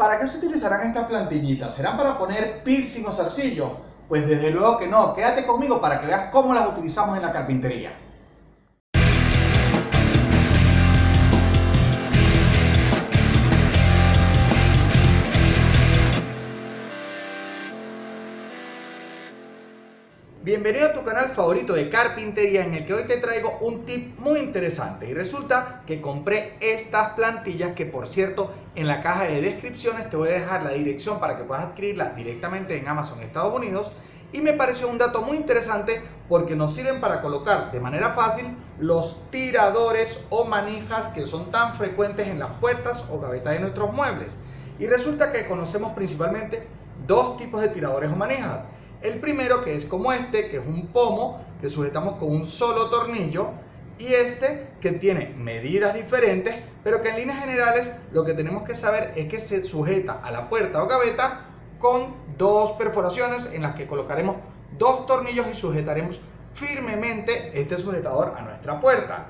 ¿Para qué se utilizarán estas plantillitas? ¿Serán para poner piercing o zarcillo? Pues desde luego que no. Quédate conmigo para que veas cómo las utilizamos en la carpintería. Bienvenido a tu canal favorito de carpintería en el que hoy te traigo un tip muy interesante. Y resulta que compré estas plantillas que por cierto en la caja de descripciones te voy a dejar la dirección para que puedas adquirirlas directamente en Amazon Estados Unidos. Y me pareció un dato muy interesante porque nos sirven para colocar de manera fácil los tiradores o manijas que son tan frecuentes en las puertas o gavetas de nuestros muebles. Y resulta que conocemos principalmente dos tipos de tiradores o manijas el primero que es como este, que es un pomo que sujetamos con un solo tornillo y este que tiene medidas diferentes, pero que en líneas generales lo que tenemos que saber es que se sujeta a la puerta o gaveta con dos perforaciones en las que colocaremos dos tornillos y sujetaremos firmemente este sujetador a nuestra puerta.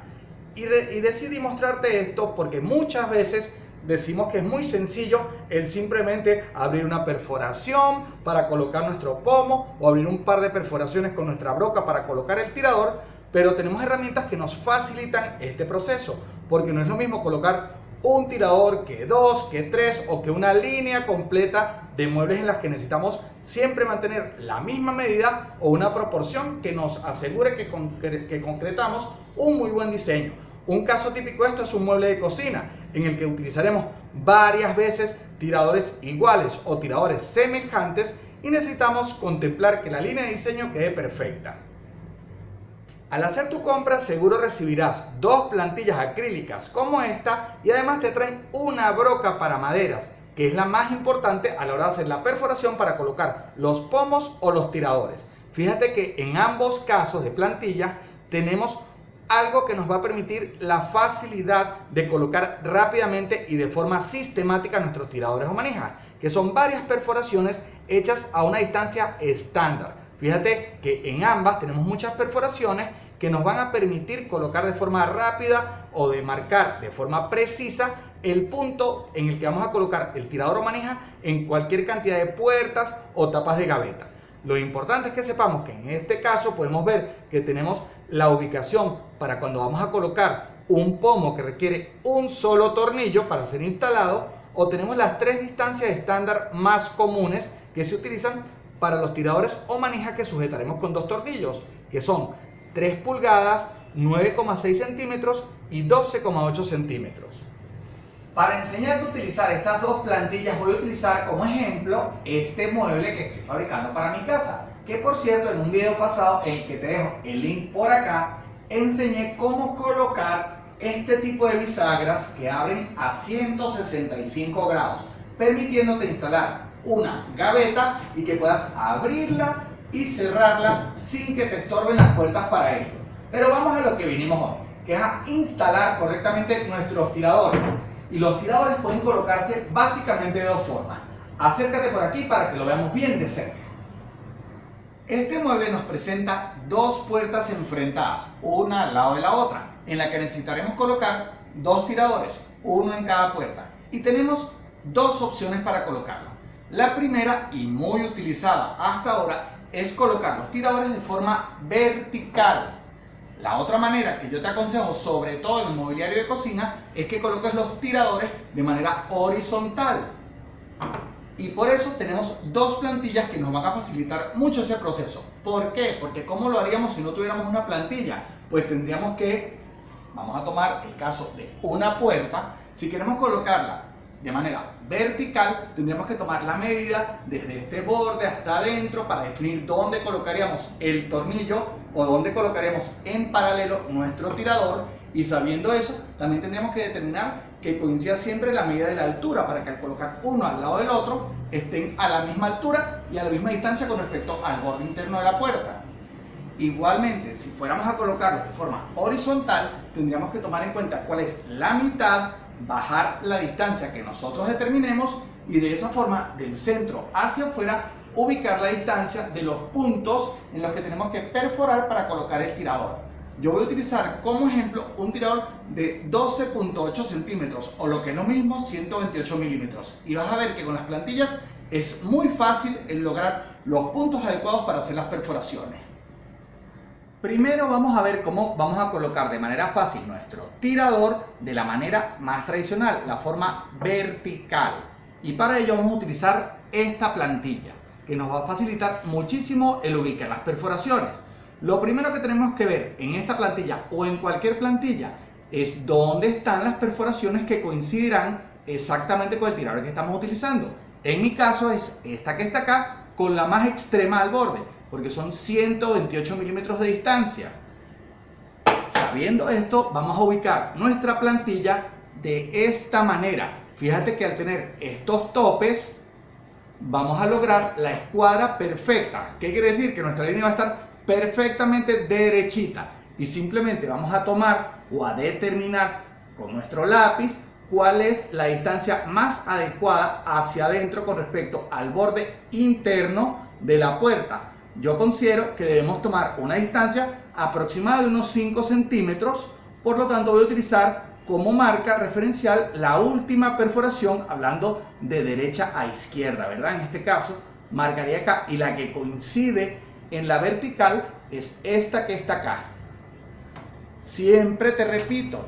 Y, y decidí mostrarte esto porque muchas veces decimos que es muy sencillo el simplemente abrir una perforación para colocar nuestro pomo o abrir un par de perforaciones con nuestra broca para colocar el tirador, pero tenemos herramientas que nos facilitan este proceso, porque no es lo mismo colocar un tirador que dos, que tres o que una línea completa de muebles en las que necesitamos siempre mantener la misma medida o una proporción que nos asegure que, que concretamos un muy buen diseño. Un caso típico de esto es un mueble de cocina en el que utilizaremos varias veces tiradores iguales o tiradores semejantes y necesitamos contemplar que la línea de diseño quede perfecta. Al hacer tu compra seguro recibirás dos plantillas acrílicas como esta y además te traen una broca para maderas que es la más importante a la hora de hacer la perforación para colocar los pomos o los tiradores. Fíjate que en ambos casos de plantilla tenemos algo que nos va a permitir la facilidad de colocar rápidamente y de forma sistemática nuestros tiradores o manijas, que son varias perforaciones hechas a una distancia estándar. Fíjate que en ambas tenemos muchas perforaciones que nos van a permitir colocar de forma rápida o de marcar de forma precisa el punto en el que vamos a colocar el tirador o manija en cualquier cantidad de puertas o tapas de gaveta. Lo importante es que sepamos que en este caso podemos ver que tenemos la ubicación para cuando vamos a colocar un pomo que requiere un solo tornillo para ser instalado o tenemos las tres distancias estándar más comunes que se utilizan para los tiradores o manijas que sujetaremos con dos tornillos que son 3 pulgadas, 9,6 centímetros y 12,8 centímetros. Para enseñarte a utilizar estas dos plantillas voy a utilizar como ejemplo este mueble que estoy fabricando para mi casa. Que por cierto en un video pasado, el que te dejo el link por acá, enseñé cómo colocar este tipo de bisagras que abren a 165 grados, permitiéndote instalar una gaveta y que puedas abrirla y cerrarla sin que te estorben las puertas para ello. Pero vamos a lo que vinimos hoy, que es a instalar correctamente nuestros tiradores y los tiradores pueden colocarse básicamente de dos formas. Acércate por aquí para que lo veamos bien de cerca. Este mueble nos presenta dos puertas enfrentadas, una al lado de la otra, en la que necesitaremos colocar dos tiradores, uno en cada puerta. Y tenemos dos opciones para colocarlo. La primera, y muy utilizada hasta ahora, es colocar los tiradores de forma vertical la otra manera que yo te aconsejo, sobre todo en el mobiliario de cocina, es que coloques los tiradores de manera horizontal. Y por eso tenemos dos plantillas que nos van a facilitar mucho ese proceso. ¿Por qué? Porque ¿cómo lo haríamos si no tuviéramos una plantilla? Pues tendríamos que, vamos a tomar el caso de una puerta, si queremos colocarla de manera vertical, tendríamos que tomar la medida desde este borde hasta adentro para definir dónde colocaríamos el tornillo o dónde colocaríamos en paralelo nuestro tirador y sabiendo eso, también tendríamos que determinar que coincida siempre la medida de la altura para que al colocar uno al lado del otro estén a la misma altura y a la misma distancia con respecto al borde interno de la puerta. Igualmente, si fuéramos a colocarlos de forma horizontal, tendríamos que tomar en cuenta cuál es la mitad bajar la distancia que nosotros determinemos y de esa forma del centro hacia afuera ubicar la distancia de los puntos en los que tenemos que perforar para colocar el tirador. Yo voy a utilizar como ejemplo un tirador de 12.8 centímetros o lo que es lo mismo 128 milímetros y vas a ver que con las plantillas es muy fácil el lograr los puntos adecuados para hacer las perforaciones. Primero vamos a ver cómo vamos a colocar de manera fácil nuestro tirador de la manera más tradicional, la forma vertical. Y para ello vamos a utilizar esta plantilla que nos va a facilitar muchísimo el ubicar las perforaciones. Lo primero que tenemos que ver en esta plantilla o en cualquier plantilla es dónde están las perforaciones que coincidirán exactamente con el tirador que estamos utilizando. En mi caso es esta que está acá con la más extrema al borde, porque son 128 milímetros de distancia. Sabiendo esto, vamos a ubicar nuestra plantilla de esta manera. Fíjate que al tener estos topes, vamos a lograr la escuadra perfecta. ¿Qué quiere decir? Que nuestra línea va a estar perfectamente derechita y simplemente vamos a tomar o a determinar con nuestro lápiz cuál es la distancia más adecuada hacia adentro con respecto al borde interno de la puerta. Yo considero que debemos tomar una distancia aproximada de unos 5 centímetros, por lo tanto voy a utilizar como marca referencial la última perforación hablando de derecha a izquierda, ¿verdad? En este caso marcaría acá y la que coincide en la vertical es esta que está acá. Siempre te repito,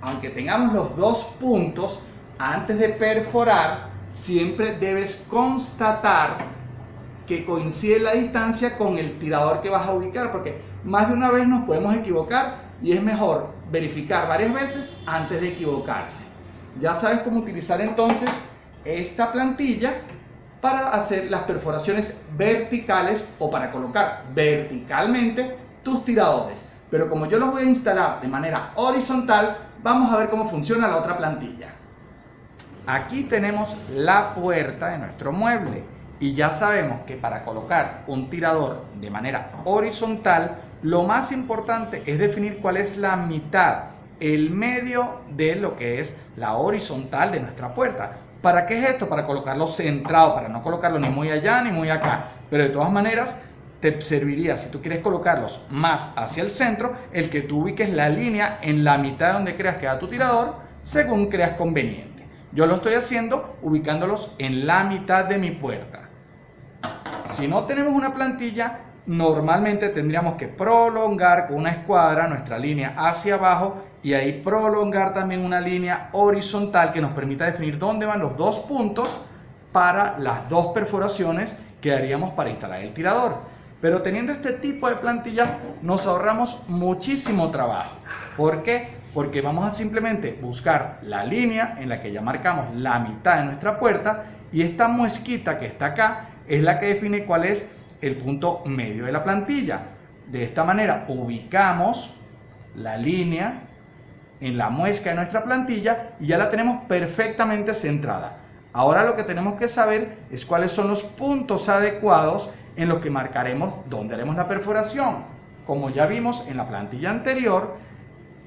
aunque tengamos los dos puntos, antes de perforar, siempre debes constatar que coincide la distancia con el tirador que vas a ubicar, porque más de una vez nos podemos equivocar y es mejor verificar varias veces antes de equivocarse. Ya sabes cómo utilizar entonces esta plantilla para hacer las perforaciones verticales o para colocar verticalmente tus tiradores. Pero como yo los voy a instalar de manera horizontal, vamos a ver cómo funciona la otra plantilla. Aquí tenemos la puerta de nuestro mueble y ya sabemos que para colocar un tirador de manera horizontal, lo más importante es definir cuál es la mitad, el medio de lo que es la horizontal de nuestra puerta. ¿Para qué es esto? Para colocarlo centrado, para no colocarlo ni muy allá ni muy acá. Pero de todas maneras, te serviría, si tú quieres colocarlos más hacia el centro, el que tú ubiques la línea en la mitad donde creas que da tu tirador, según creas conveniente. Yo lo estoy haciendo ubicándolos en la mitad de mi puerta. Si no tenemos una plantilla, normalmente tendríamos que prolongar con una escuadra nuestra línea hacia abajo y ahí prolongar también una línea horizontal que nos permita definir dónde van los dos puntos para las dos perforaciones que haríamos para instalar el tirador. Pero teniendo este tipo de plantillas nos ahorramos muchísimo trabajo. ¿Por qué? Porque vamos a simplemente buscar la línea en la que ya marcamos la mitad de nuestra puerta y esta muesquita que está acá es la que define cuál es el punto medio de la plantilla. De esta manera ubicamos la línea en la muesca de nuestra plantilla y ya la tenemos perfectamente centrada. Ahora lo que tenemos que saber es cuáles son los puntos adecuados en los que marcaremos dónde haremos la perforación. Como ya vimos en la plantilla anterior,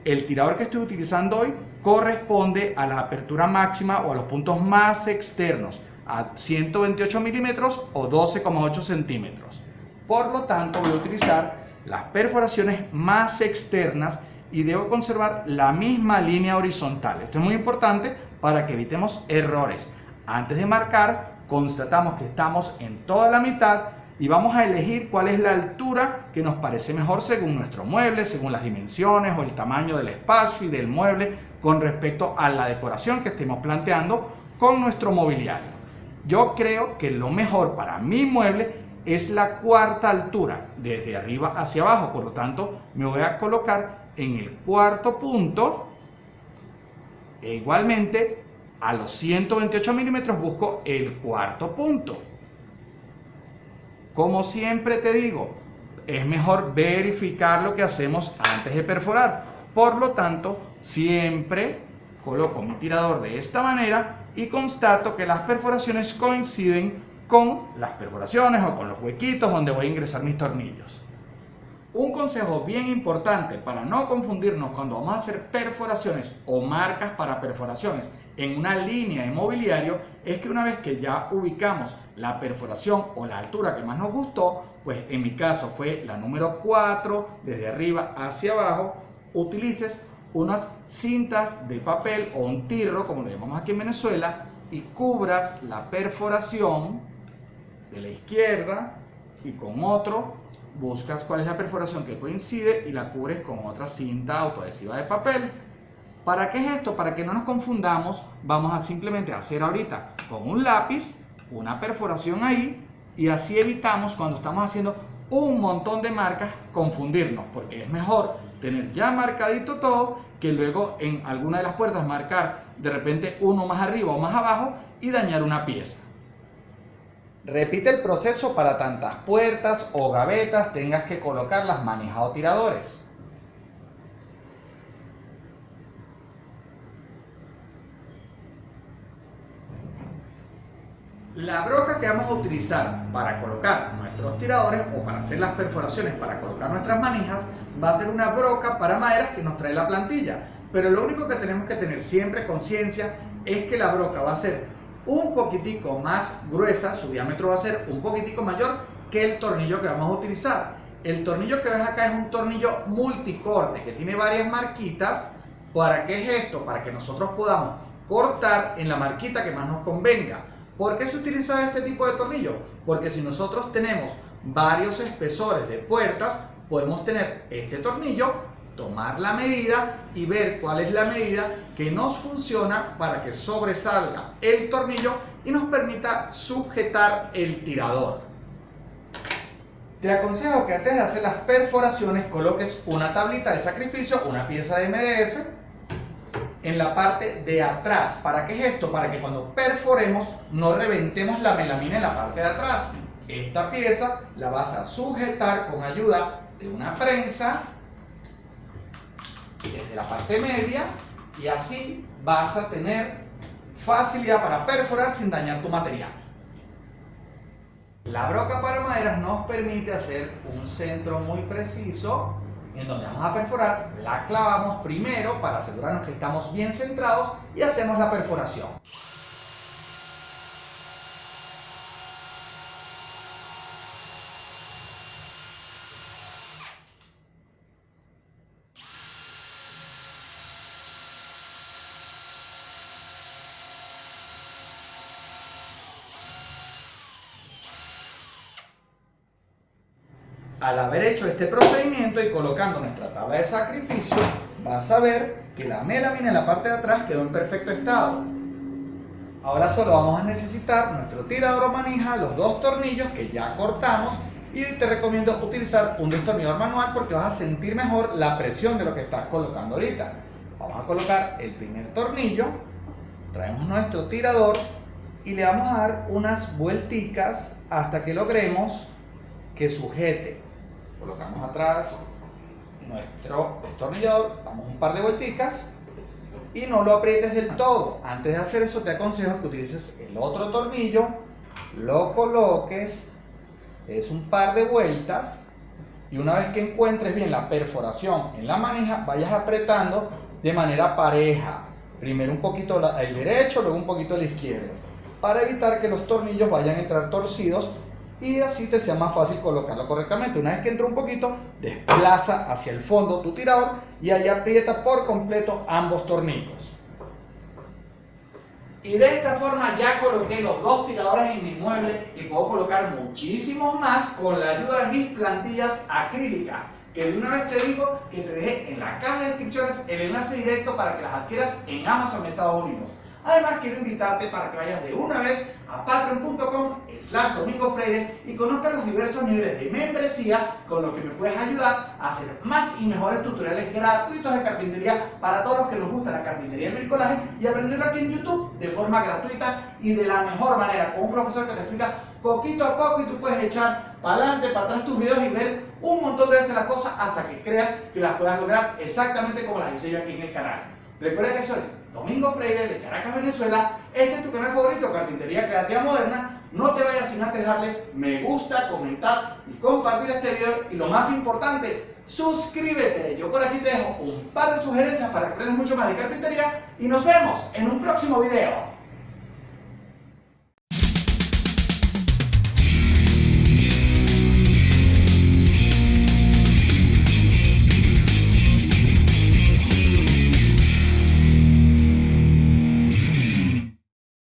el tirador que estoy utilizando hoy corresponde a la apertura máxima o a los puntos más externos, a 128 milímetros o 12,8 centímetros. Por lo tanto voy a utilizar las perforaciones más externas y debo conservar la misma línea horizontal. Esto es muy importante para que evitemos errores. Antes de marcar, constatamos que estamos en toda la mitad y vamos a elegir cuál es la altura que nos parece mejor según nuestro mueble, según las dimensiones o el tamaño del espacio y del mueble con respecto a la decoración que estemos planteando con nuestro mobiliario. Yo creo que lo mejor para mi mueble es la cuarta altura, desde arriba hacia abajo, por lo tanto me voy a colocar en el cuarto punto. E igualmente, a los 128 milímetros busco el cuarto punto. Como siempre te digo, es mejor verificar lo que hacemos antes de perforar. Por lo tanto, siempre coloco mi tirador de esta manera y constato que las perforaciones coinciden con las perforaciones o con los huequitos donde voy a ingresar mis tornillos. Un consejo bien importante para no confundirnos cuando vamos a hacer perforaciones o marcas para perforaciones en una línea de mobiliario es que una vez que ya ubicamos la perforación o la altura que más nos gustó, pues en mi caso fue la número 4, desde arriba hacia abajo, utilices unas cintas de papel o un tirro, como lo llamamos aquí en Venezuela, y cubras la perforación de la izquierda y con otro buscas cuál es la perforación que coincide y la cubres con otra cinta autoadhesiva de papel. ¿Para qué es esto? Para que no nos confundamos, vamos a simplemente hacer ahorita con un lápiz una perforación ahí y así evitamos cuando estamos haciendo un montón de marcas confundirnos, porque es mejor tener ya marcadito todo que luego en alguna de las puertas marcar de repente uno más arriba o más abajo y dañar una pieza. Repite el proceso para tantas puertas o gavetas tengas que colocar las manijas o tiradores. La broca que vamos a utilizar para colocar nuestros tiradores o para hacer las perforaciones para colocar nuestras manijas va a ser una broca para maderas que nos trae la plantilla. Pero lo único que tenemos que tener siempre conciencia es que la broca va a ser un poquitico más gruesa, su diámetro va a ser un poquitico mayor que el tornillo que vamos a utilizar. El tornillo que ves acá es un tornillo multicorte que tiene varias marquitas. ¿Para qué es esto? Para que nosotros podamos cortar en la marquita que más nos convenga. ¿Por qué se utiliza este tipo de tornillo? Porque si nosotros tenemos varios espesores de puertas, podemos tener este tornillo, tomar la medida y ver cuál es la medida que nos funciona para que sobresalga el tornillo y nos permita sujetar el tirador. Te aconsejo que antes de hacer las perforaciones coloques una tablita de sacrificio, una pieza de MDF en la parte de atrás. ¿Para qué es esto? Para que cuando perforemos no reventemos la melamina en la parte de atrás. Esta pieza la vas a sujetar con ayuda de una prensa desde la parte media y así vas a tener facilidad para perforar sin dañar tu material. La broca para maderas nos permite hacer un centro muy preciso en donde vamos a perforar, la clavamos primero para asegurarnos que estamos bien centrados y hacemos la perforación. Al haber hecho este procedimiento y colocando nuestra tabla de sacrificio, vas a ver que la melamina en la parte de atrás quedó en perfecto estado. Ahora solo vamos a necesitar nuestro tirador o manija, los dos tornillos que ya cortamos y te recomiendo utilizar un destornillador manual porque vas a sentir mejor la presión de lo que estás colocando ahorita. Vamos a colocar el primer tornillo, traemos nuestro tirador y le vamos a dar unas vuelticas hasta que logremos que sujete colocamos atrás nuestro destornillador, damos un par de vuelticas y no lo aprietes del todo. Antes de hacer eso te aconsejo que utilices el otro tornillo, lo coloques, es un par de vueltas y una vez que encuentres bien la perforación en la manija, vayas apretando de manera pareja. Primero un poquito el derecho, luego un poquito el izquierdo, para evitar que los tornillos vayan a entrar torcidos y así te sea más fácil colocarlo correctamente. Una vez que entra un poquito, desplaza hacia el fondo tu tirador y ahí aprieta por completo ambos tornillos. Y de esta forma ya coloqué los dos tiradores en mi mueble y puedo colocar muchísimos más con la ayuda de mis plantillas acrílicas. Que de una vez te digo que te dejé en la caja de descripciones el enlace directo para que las adquieras en Amazon Estados Unidos. Además quiero invitarte para que vayas de una vez a patreon.com slash domingo freire y conozcas los diversos niveles de membresía con los que me puedes ayudar a hacer más y mejores tutoriales gratuitos de carpintería para todos los que nos gusta la carpintería y el bricolaje y aprenderlo aquí en YouTube de forma gratuita y de la mejor manera con un profesor que te explica poquito a poco y tú puedes echar para adelante, para atrás tus videos y ver un montón de veces las cosas hasta que creas que las puedas lograr exactamente como las hice yo aquí en el canal. Recuerda que soy Domingo Freire de Caracas, Venezuela. Este es tu canal favorito, Carpintería Creativa Moderna. No te vayas sin antes darle me gusta, comentar y compartir este video. Y lo más importante, suscríbete. Yo por aquí te dejo un par de sugerencias para que aprendas mucho más de carpintería y nos vemos en un próximo video.